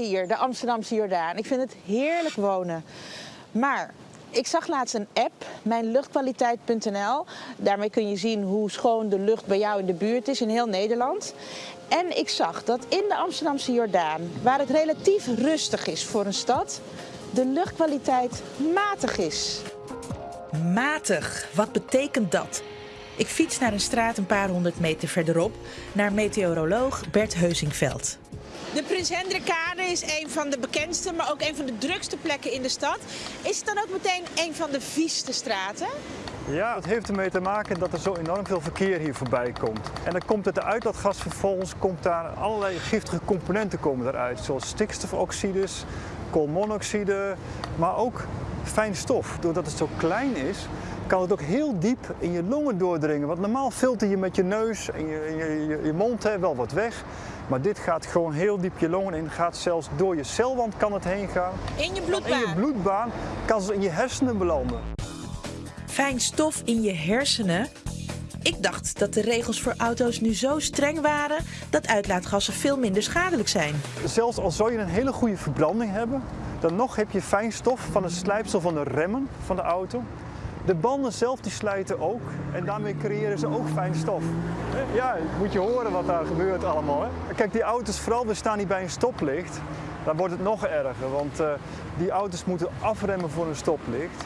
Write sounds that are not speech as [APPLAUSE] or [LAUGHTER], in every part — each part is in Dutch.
Hier, de Amsterdamse Jordaan. Ik vind het heerlijk wonen. Maar ik zag laatst een app, mijnluchtkwaliteit.nl. Daarmee kun je zien hoe schoon de lucht bij jou in de buurt is in heel Nederland. En ik zag dat in de Amsterdamse Jordaan, waar het relatief rustig is voor een stad, de luchtkwaliteit matig is. Matig, wat betekent dat? Ik fiets naar een straat een paar honderd meter verderop naar meteoroloog Bert Heusingveld. De Prins Hendrikade is een van de bekendste, maar ook een van de drukste plekken in de stad. Is het dan ook meteen een van de vieste straten? Ja, het heeft ermee te maken dat er zo enorm veel verkeer hier voorbij komt. En dan komt het de uitlaatgas vervolgens, komt daar allerlei giftige componenten komen eruit. Zoals stikstofoxides, koolmonoxide, maar ook fijn stof. Doordat het zo klein is, kan het ook heel diep in je longen doordringen. Want normaal filter je met je neus en je, je mond hè, wel wat weg. Maar dit gaat gewoon heel diep je longen in. Gaat zelfs door je celwand kan het heen gaan. In je bloedbaan? In je bloedbaan kan ze in je hersenen belanden. Fijn stof in je hersenen? Ik dacht dat de regels voor auto's nu zo streng waren dat uitlaatgassen veel minder schadelijk zijn. Zelfs al zou je een hele goede verbranding hebben, dan nog heb je fijn stof van het slijpsel van de remmen van de auto. De banden zelf die slijten ook en daarmee creëren ze ook fijn stof. Ja, moet je horen wat daar gebeurt allemaal. Hè? Kijk, die auto's, vooral we staan hier bij een stoplicht, dan wordt het nog erger. Want uh, die auto's moeten afremmen voor een stoplicht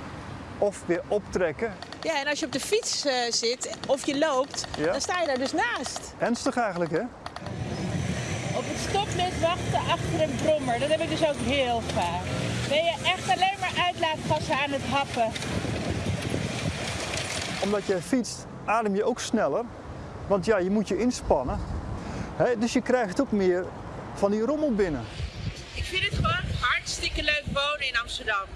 of weer optrekken. Ja, en als je op de fiets uh, zit of je loopt, ja. dan sta je daar dus naast. Ernstig eigenlijk, hè? Op het stoplicht wachten achter een brommer, dat heb ik dus ook heel vaak. Ben je echt alleen maar uitlaatgassen aan het happen omdat je fietst, adem je ook sneller. Want ja, je moet je inspannen. He, dus je krijgt ook meer van die rommel binnen. Ik vind het gewoon hartstikke leuk wonen in Amsterdam.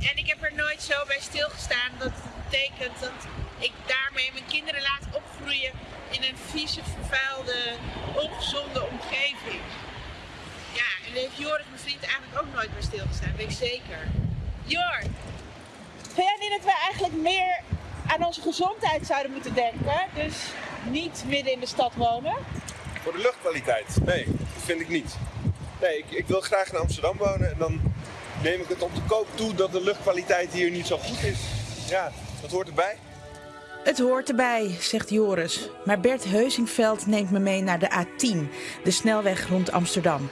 En ik heb er nooit zo bij stilgestaan dat het betekent dat ik daarmee mijn kinderen laat opgroeien in een vieze, vervuilde, ongezonde omgeving. Ja, en daar heeft Joris, mijn vriend, eigenlijk ook nooit bij stilgestaan, weet ik zeker. Jor, vind jij niet dat we eigenlijk meer aan onze gezondheid zouden moeten denken. Dus niet midden in de stad wonen. Voor de luchtkwaliteit? Nee, dat vind ik niet. Nee, ik, ik wil graag in Amsterdam wonen en dan neem ik het op de koop toe dat de luchtkwaliteit hier niet zo goed is. Ja, dat hoort erbij. Het hoort erbij, zegt Joris. Maar Bert Heusingveld neemt me mee naar de A10, de snelweg rond Amsterdam.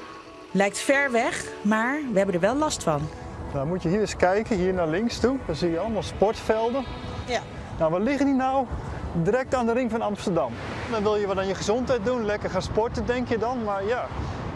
Lijkt ver weg, maar we hebben er wel last van. Nou, moet je hier eens kijken, hier naar links toe. Dan zie je allemaal sportvelden. Ja. Nou, waar liggen die nou? Direct aan de ring van Amsterdam. Dan wil je wat aan je gezondheid doen, lekker gaan sporten denk je dan. Maar ja,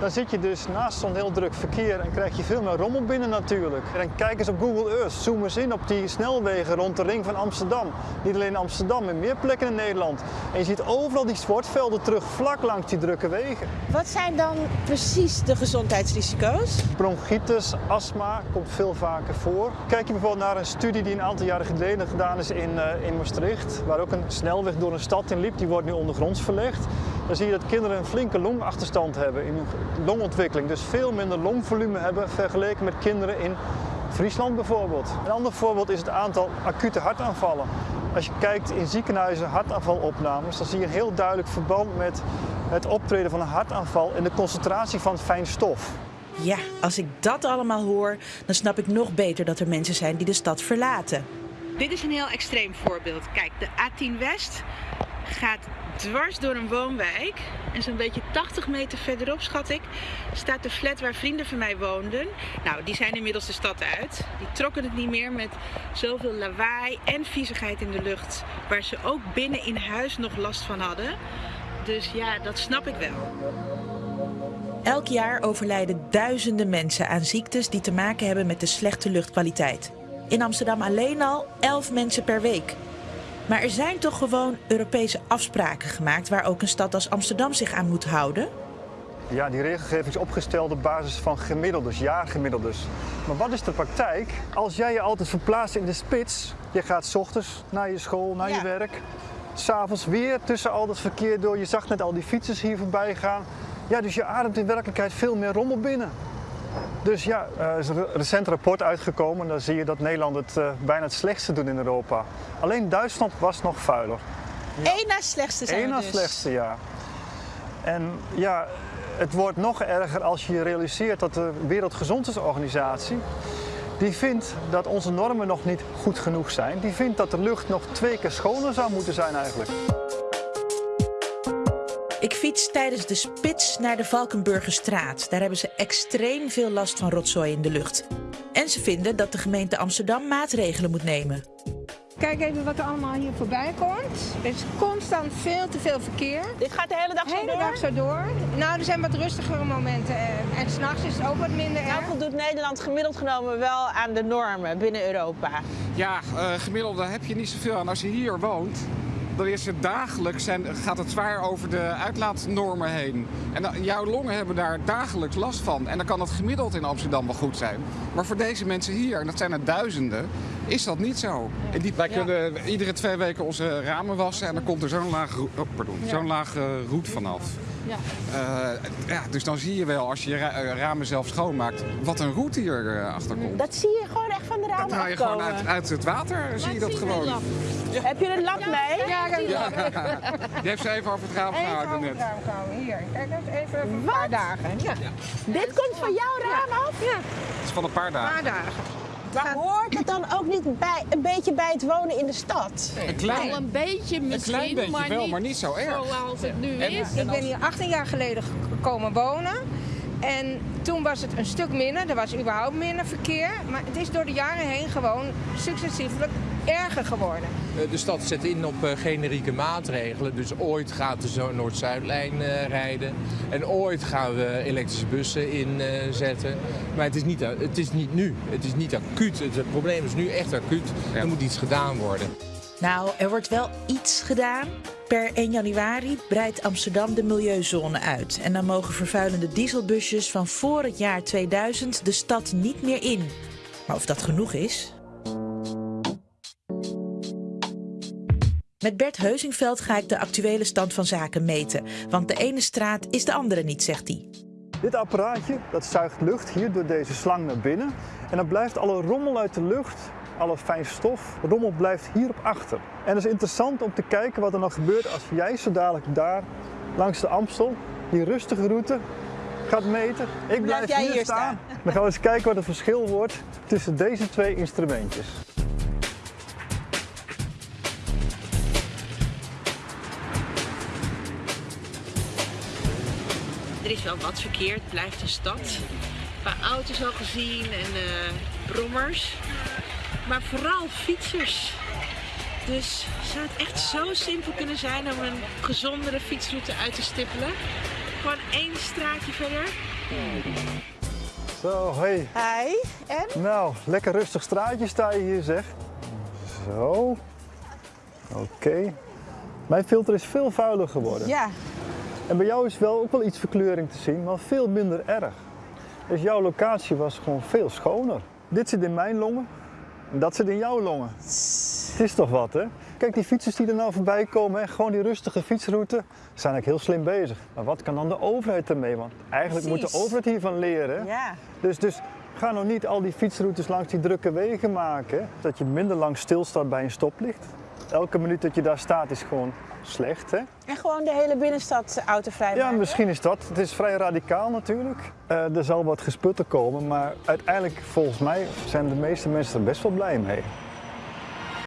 dan zit je dus naast zo'n heel druk verkeer en krijg je veel meer rommel binnen natuurlijk. En kijk eens op Google Earth, zoom eens in op die snelwegen rond de ring van Amsterdam. Niet alleen in Amsterdam, maar meer plekken in Nederland. En je ziet overal die sportvelden terug vlak langs die drukke wegen. Wat zijn dan precies de gezondheidsrisico's? Bronchitis, astma komt veel vaker voor. Kijk je bijvoorbeeld naar een studie die een aantal jaren geleden gedaan is in, uh, in Maastricht, waar ook een snelweg door een stad in liep, die wordt nu ondergronds verlegd. Dan zie je dat kinderen een flinke longachterstand hebben in hun longontwikkeling. Dus veel minder longvolume hebben vergeleken met kinderen in Friesland bijvoorbeeld. Een ander voorbeeld is het aantal acute hartaanvallen. Als je kijkt in ziekenhuizen hartaanvalopnames, dan zie je een heel duidelijk verband met het optreden van een hartaanval en de concentratie van fijn stof. Ja, als ik dat allemaal hoor, dan snap ik nog beter dat er mensen zijn die de stad verlaten. Dit is een heel extreem voorbeeld. Kijk, de A10 West gaat dwars door een woonwijk. En zo'n beetje 80 meter verderop, schat ik, staat de flat waar vrienden van mij woonden. Nou, die zijn inmiddels de stad uit. Die trokken het niet meer met zoveel lawaai en viezigheid in de lucht. Waar ze ook binnen in huis nog last van hadden. Dus ja, dat snap ik wel. Elk jaar overlijden duizenden mensen aan ziektes die te maken hebben met de slechte luchtkwaliteit. In Amsterdam alleen al 11 mensen per week. Maar er zijn toch gewoon Europese afspraken gemaakt waar ook een stad als Amsterdam zich aan moet houden? Ja, die regelgeving is opgesteld op basis van gemiddeldes, jaargemiddeldes. Maar wat is de praktijk? Als jij je altijd verplaatst in de spits, je gaat s ochtends naar je school, naar je werk, s'avonds weer tussen al dat verkeer door. Je zag net al die fietsers hier voorbij gaan. Ja, dus je ademt in werkelijkheid veel meer rommel binnen. Dus ja, er is een recent rapport uitgekomen. Daar zie je dat Nederland het uh, bijna het slechtste doet in Europa. Alleen Duitsland was nog vuiler. Ja. Eén na slechtste zijn Eén na dus. slechtste, ja. En ja, Het wordt nog erger als je je realiseert dat de Wereldgezondheidsorganisatie die vindt dat onze normen nog niet goed genoeg zijn. Die vindt dat de lucht nog twee keer schoner zou moeten zijn eigenlijk. Ik fiets tijdens de spits naar de Valkenburgerstraat. Daar hebben ze extreem veel last van rotzooi in de lucht. En ze vinden dat de gemeente Amsterdam maatregelen moet nemen. Kijk even wat er allemaal hier voorbij komt. Er is constant veel te veel verkeer. Dit gaat de hele dag De zo hele door? dag zo door. Nou, er zijn wat rustigere momenten. eh, En s'nachts is het ook wat minder Nou erg. voldoet Nederland gemiddeld genomen wel aan de normen binnen Europa. Ja, eh, gemiddelde heb je niet zoveel aan. Als je hier woont, dan is het dagelijks zijn, gaat het zwaar over de uitlaatnormen heen. En dan- jouw longen hebben daar dagelijks last van. En dan kan het gemiddeld in Amsterdam wel goed zijn. Maar voor deze mensen hier, en dat zijn er duizenden, is dat niet zo. En die, wij kunnen iedere twee weken onze ramen wassen en dan komt er zo'n laag, oh, pardon, zo'n laag eh, roet vanaf. Ja. Eh, ja, dus dan zie je wel, als je je ra- eh, ramen zelf schoonmaakt, wat een roet hier eh, achter komt. Dat zie je gewoon van de Dat ramen haal je gewoon uit, uit het water, zie je dat gewoon. Heb je een lap mee? Ja, Ja, die heeft [LAUGHS] ze even over het raam Even gehouden over het net. raam komen. Hier, kijk eens even een paar dagen. Ja, Dit komt van jouw raam af? ja Het is van een paar een dagen. paar dagen. Maar hoort het dan ook niet bij, een beetje bij het wonen in de stad? Een klein, Wel een beetje een misschien, klein beetje maar, wel, niet maar niet zo erg. zoals het nu En- is. Ik ben hier 18 jaar geleden gekomen wonen. En toen was het een stuk minder. Er was überhaupt minder verkeer. Maar het is door de jaren heen gewoon successievelijk erger geworden. Eh, De stad zet in op eh, generieke maatregelen. Dus ooit gaat de Noord-Zuidlijn eh, rijden. En ooit gaan we elektrische bussen inzetten. maar het is, niet, het is niet nu. Het is niet acuut. Het, het probleem is nu echt acuut. Er moet iets gedaan worden. Nou, er wordt wel iets gedaan. Per 1 januari breidt Amsterdam de milieuzone uit. En dan mogen vervuilende dieselbusjes van voor het jaar 2000 de stad niet meer in. Maar of dat genoeg is? Met Bert Heusingveld ga ik de actuele stand van zaken meten. Want de ene straat is de andere niet, zegt hij. Dit apparaatje dat zuigt lucht hier door deze slang naar binnen. En dan blijft alle rommel uit de lucht, alle fijn stof, rommel blijft hierop achter. En het is interessant om te kijken wat er nou gebeurt als jij zo dadelijk daar langs de Amstel die rustige route gaat meten. Ik blijf, jij hier, hier staan. [LAUGHS] Dan gaan we eens kijken wat het verschil wordt tussen deze twee instrumentjes. Er is wel wat verkeer, het blijft een stad. Qua auto's al gezien en eh, brommers. Maar vooral fietsers. Dus zou het echt zo simpel kunnen zijn om een gezondere fietsroute uit te stippelen? Gewoon één straatje verder. Zo, hey. Hi, en? Nou, lekker rustig straatje sta je hier zeg. Zo. Oké. Mijn filter is veel vuiler geworden. Ja, En bij jou is wel ook wel iets verkleuring te zien, maar veel minder erg. Dus jouw locatie was gewoon veel schoner. Dit zit in mijn longen en dat zit in jouw longen. Het is toch wat, hè? Kijk, die fietsers die er nou voorbij komen, hè, gewoon die rustige fietsroute, zijn eigenlijk heel slim bezig. Maar wat kan dan de overheid ermee? Want eigenlijk moet de overheid hiervan leren. hè? ja. Dus, dus ga nou niet al die fietsroutes langs die drukke wegen maken. hè. Dat je minder lang stilstaat bij een stoplicht. Elke minuut dat je daar staat is gewoon slecht. Hè? En gewoon de hele binnenstad autovrij Ja, maken. misschien is dat. Het is vrij radicaal natuurlijk. Eh, er zal wat gesputter komen, maar uiteindelijk volgens mij zijn de meeste mensen er best wel blij mee.